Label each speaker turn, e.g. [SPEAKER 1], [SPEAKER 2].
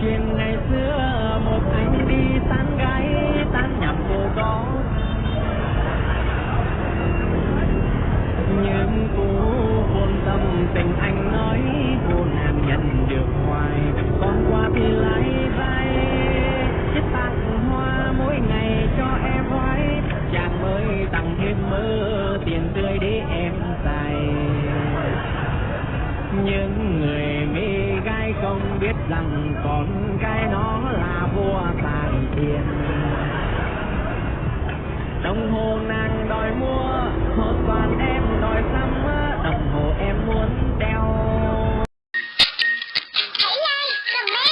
[SPEAKER 1] chuyện ngày xưa, một anh đi tán gái, tán nhầm cô có những cú hôn tâm tình anh nói, cô nàng nhận được hoài, Con qua thì lái vai. Chiếc tặng hoa mỗi ngày cho em hoài chàng mới tặng thêm mơ tiền tươi để em xài. Những người biết rằng con cái nó là vua tàn tiền đồng hồ nàng đòi mua một toàn em đòi xăm đồng hồ em muốn đeo. Hãy like, comment